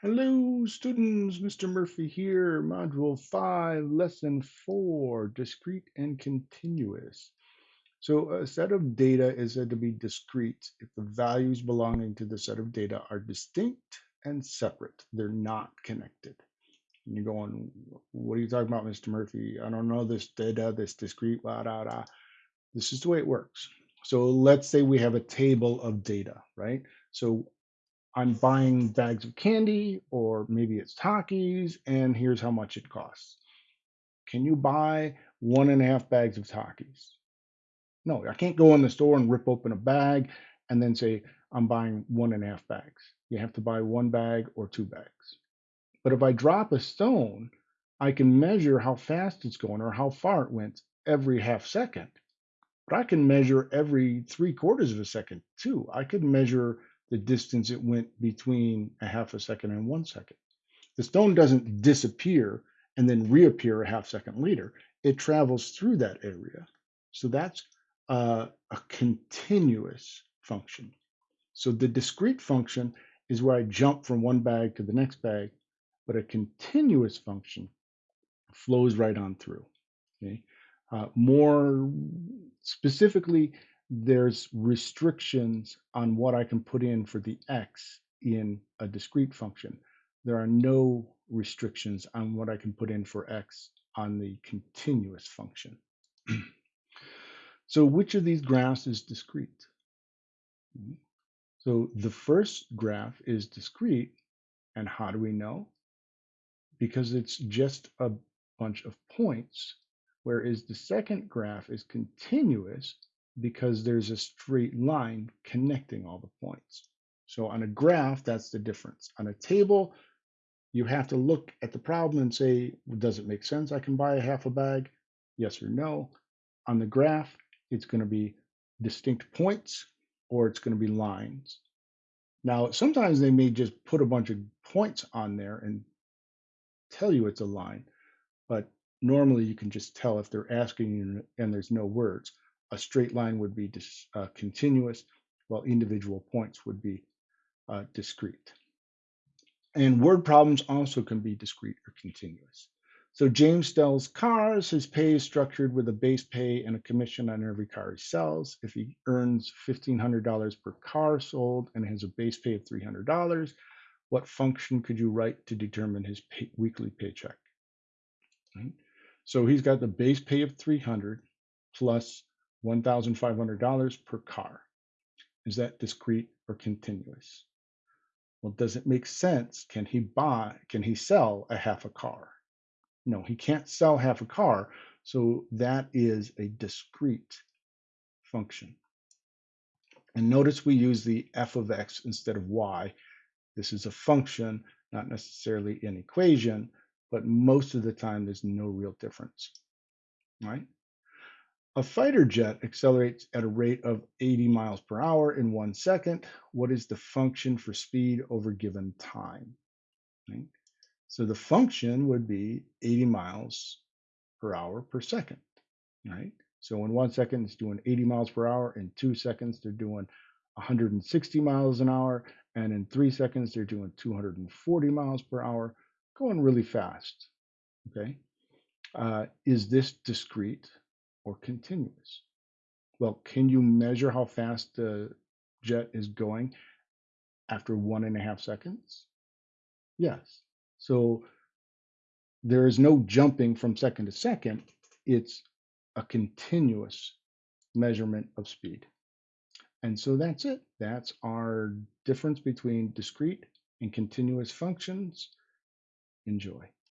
Hello, students. Mr. Murphy here, Module 5, Lesson 4, Discrete and Continuous. So a set of data is said to be discrete if the values belonging to the set of data are distinct and separate. They're not connected. And you're going, what are you talking about, Mr. Murphy? I don't know this data, this discrete, blah, blah, blah. This is the way it works. So let's say we have a table of data, right? So I'm buying bags of candy, or maybe it's Takis, and here's how much it costs. Can you buy one and a half bags of Takis? No, I can't go in the store and rip open a bag and then say, I'm buying one and a half bags. You have to buy one bag or two bags. But if I drop a stone, I can measure how fast it's going or how far it went every half second. But I can measure every three quarters of a second too. I could measure the distance it went between a half a second and one second. The stone doesn't disappear and then reappear a half second later. It travels through that area. So that's a continuous function. So the discrete function is where I jump from one bag to the next bag, but a continuous function flows right on through. Okay? Uh, more specifically, there's restrictions on what I can put in for the x in a discrete function. There are no restrictions on what I can put in for x on the continuous function. so which of these graphs is discrete? Hmm. So the first graph is discrete. And how do we know? Because it's just a bunch of points, whereas the second graph is continuous because there's a straight line connecting all the points. So on a graph, that's the difference. On a table, you have to look at the problem and say, does it make sense? I can buy a half a bag, yes or no. On the graph, it's going to be distinct points or it's going to be lines. Now, sometimes they may just put a bunch of points on there and tell you it's a line, but normally you can just tell if they're asking you and there's no words a straight line would be uh, continuous, while individual points would be uh, discrete. And word problems also can be discrete or continuous. So James sells cars. His pay is structured with a base pay and a commission on every car he sells. If he earns $1,500 per car sold and has a base pay of $300, what function could you write to determine his pay, weekly paycheck? Right? So he's got the base pay of 300 plus $1,500 per car. Is that discrete or continuous? Well, does it make sense? Can he buy, can he sell a half a car? No, he can't sell half a car. So that is a discrete function. And notice we use the f of x instead of y. This is a function, not necessarily an equation, but most of the time there's no real difference, right? A fighter jet accelerates at a rate of 80 miles per hour in one second. What is the function for speed over given time? Right? So the function would be 80 miles per hour per second, right? So in one second, it's doing 80 miles per hour. In two seconds, they're doing 160 miles an hour. And in three seconds, they're doing 240 miles per hour, going really fast, okay? Uh, is this discrete? Or continuous? Well, can you measure how fast the jet is going after one and a half seconds? Yes. So there is no jumping from second to second. It's a continuous measurement of speed. And so that's it. That's our difference between discrete and continuous functions. Enjoy.